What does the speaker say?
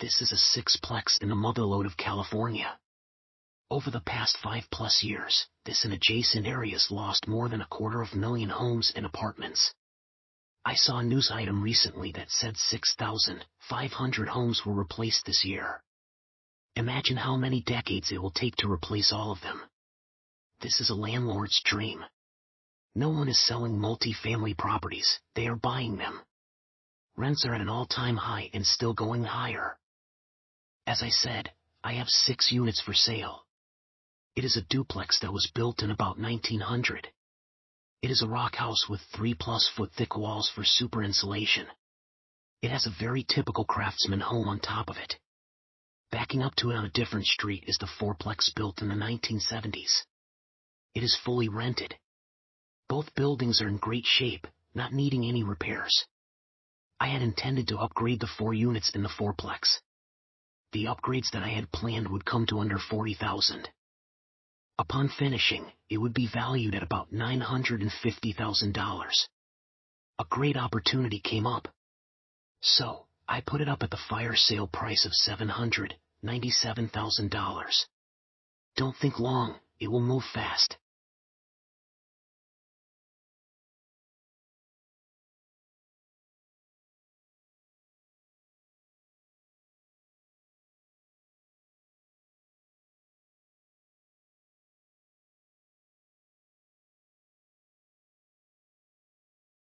This is a sixplex in the motherlode of California. Over the past five plus years, this and adjacent areas lost more than a quarter of a million homes and apartments. I saw a news item recently that said 6,500 homes were replaced this year. Imagine how many decades it will take to replace all of them. This is a landlord's dream. No one is selling multi-family properties, they are buying them. Rents are at an all-time high and still going higher. As I said, I have six units for sale. It is a duplex that was built in about 1900. It is a rock house with three plus foot thick walls for super insulation. It has a very typical craftsman home on top of it. Backing up to it on a different street is the fourplex built in the 1970s. It is fully rented. Both buildings are in great shape, not needing any repairs. I had intended to upgrade the four units in the fourplex. The upgrades that I had planned would come to under 40,000. Upon finishing, it would be valued at about $950,000. A great opportunity came up. So, I put it up at the fire sale price of $797,000. Don't think long, it will move fast.